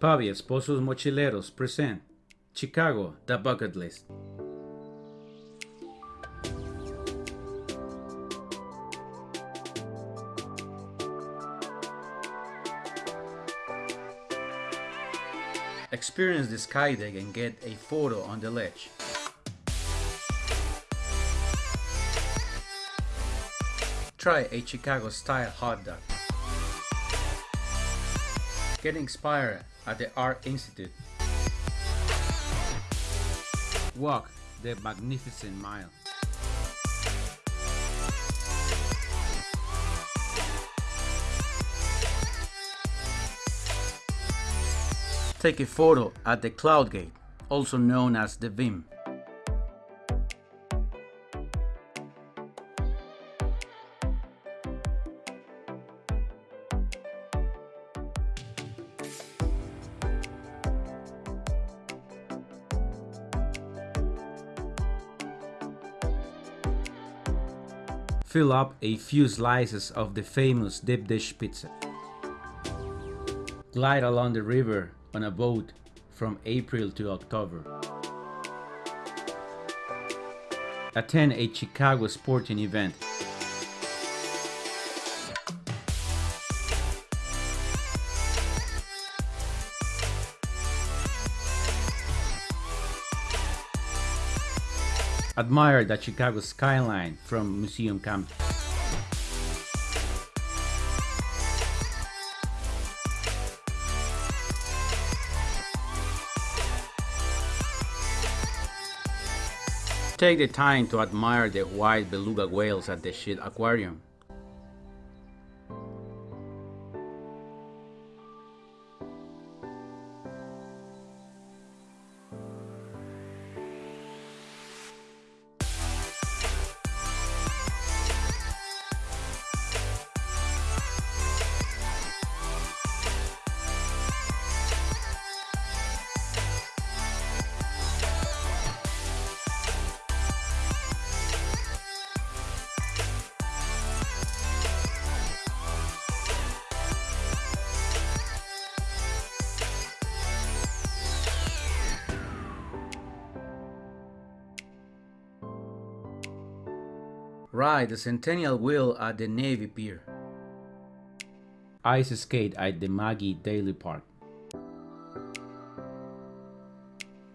Pavi Esposos Mochileros present Chicago, The Bucket List. Experience the sky deck and get a photo on the ledge. Try a Chicago style hot dog. Get inspired at the Art Institute. Walk the Magnificent Mile. Take a photo at the Cloud Gate, also known as the Bean. Fill up a few slices of the famous deep dish pizza. Glide along the river on a boat from April to October. Attend a Chicago sporting event. Admire the Chicago skyline from Museum Campus. Take the time to admire the white beluga whales at the Shedd Aquarium. Ride the Centennial Wheel at the Navy Pier. Ice skate at the Maggie Daley Park.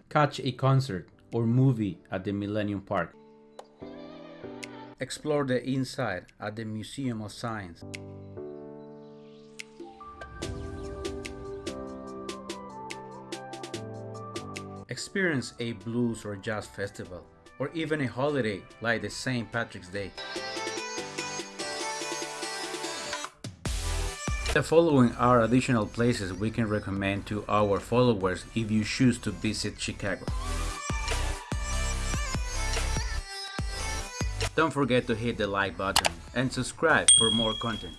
Catch a concert or movie at the Millennium Park. Explore the inside at the Museum of Science. Experience a blues or jazz festival or even a holiday like the St. Patrick's Day. The following are additional places we can recommend to our followers if you choose to visit Chicago. Don't forget to hit the like button and subscribe for more content.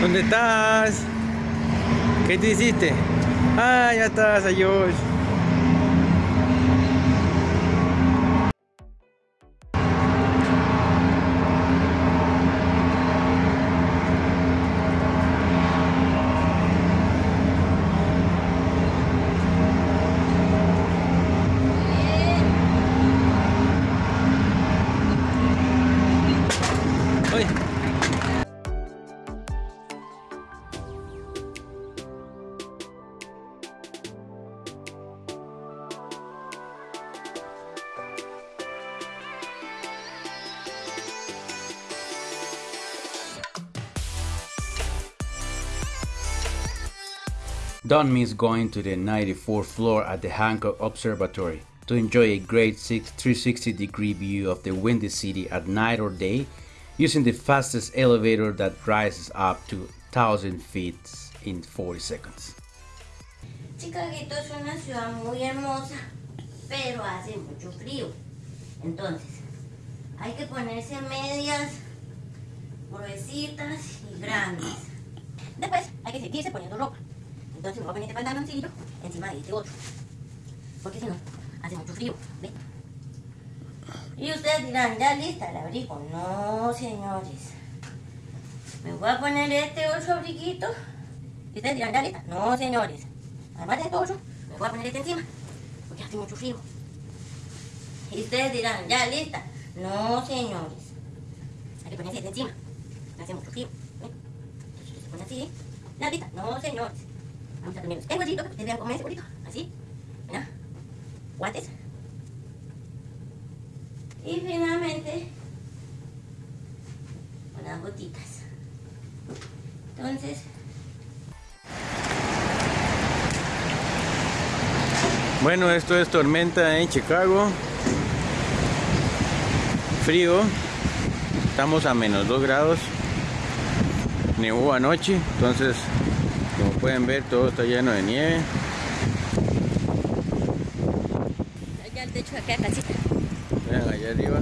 ¿Dónde estás? ¿Qué te hiciste? Ah, ya estás. Oye. Don't miss going to the 94th floor at the Hancock Observatory to enjoy a great 360 degree view of the Windy City at night or day using the fastest elevator that rises up to 1000 feet in 40 seconds. Chicaguito es una ciudad muy hermosa, pero hace mucho frío. Entonces, hay que ponerse medias gruesitas y grandes. Después, hay que seguirse poniendo ropa. Entonces, me voy a poner este pantaloncillo encima de este otro. Porque si no, hace mucho frío. Y ustedes dirán, ya lista el abrigo. No, señores. Me voy a poner este otro abriguito. Y ustedes dirán, ya lista. No, señores. Además de este otro, me voy a poner este encima. Porque hace mucho frío. Y ustedes dirán, ya lista. No, señores. Hay que ponerse este encima. Hace mucho frío. ¿ven? Se pone así. Ya lista. No, señores. Vamos a poner este huesito que vean comer ese burrito. Así. Mira. Guantes. Y finalmente, unas gotitas. Entonces, Bueno, esto es tormenta en Chicago. Frío. Estamos a menos 2 grados. Nevó anoche, entonces como pueden ver todo está lleno de nieve. allá el techo de acá, casita. Vean allá arriba.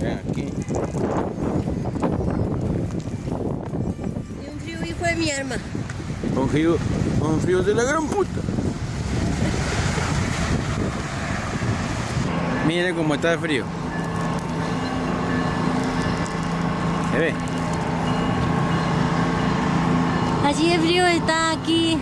Vean aquí. Y un frío hijo de mi arma. Un frío, un frío de la gran puta. Miren cómo está el frío. ¿Se ve? Mas e ele está aqui.